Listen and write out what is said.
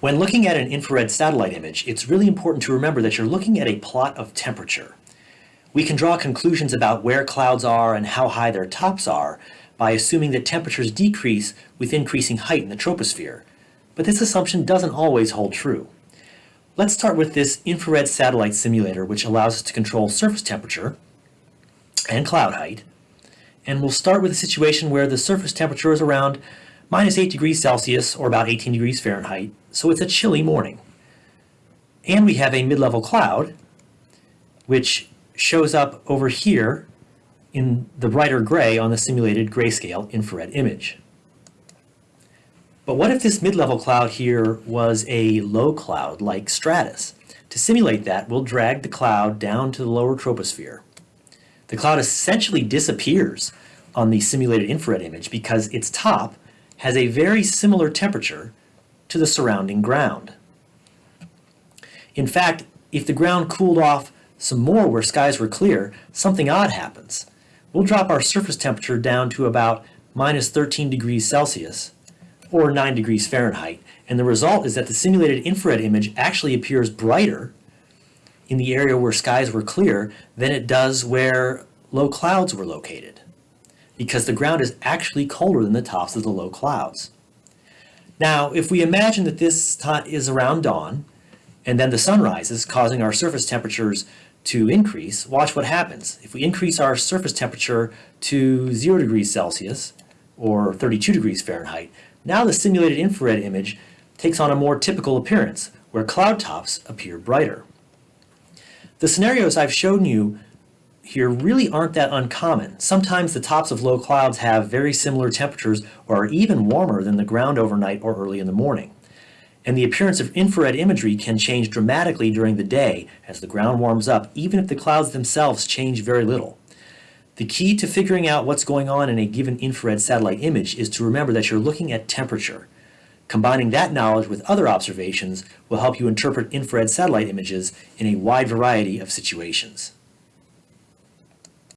When looking at an infrared satellite image, it's really important to remember that you're looking at a plot of temperature. We can draw conclusions about where clouds are and how high their tops are by assuming that temperatures decrease with increasing height in the troposphere, but this assumption doesn't always hold true. Let's start with this infrared satellite simulator which allows us to control surface temperature and cloud height, and we'll start with a situation where the surface temperature is around minus 8 degrees Celsius or about 18 degrees Fahrenheit, so it's a chilly morning. And we have a mid-level cloud, which shows up over here in the brighter gray on the simulated grayscale infrared image. But what if this mid-level cloud here was a low cloud like stratus? To simulate that, we'll drag the cloud down to the lower troposphere. The cloud essentially disappears on the simulated infrared image because its top has a very similar temperature to the surrounding ground. In fact, if the ground cooled off some more where skies were clear, something odd happens. We'll drop our surface temperature down to about minus 13 degrees Celsius or 9 degrees Fahrenheit, and the result is that the simulated infrared image actually appears brighter in the area where skies were clear than it does where low clouds were located because the ground is actually colder than the tops of the low clouds. Now, if we imagine that this is around dawn, and then the sun rises, causing our surface temperatures to increase, watch what happens. If we increase our surface temperature to 0 degrees Celsius, or 32 degrees Fahrenheit, now the simulated infrared image takes on a more typical appearance, where cloud tops appear brighter. The scenarios I've shown you here really aren't that uncommon. Sometimes the tops of low clouds have very similar temperatures or are even warmer than the ground overnight or early in the morning. And the appearance of infrared imagery can change dramatically during the day as the ground warms up, even if the clouds themselves change very little. The key to figuring out what's going on in a given infrared satellite image is to remember that you're looking at temperature. Combining that knowledge with other observations will help you interpret infrared satellite images in a wide variety of situations.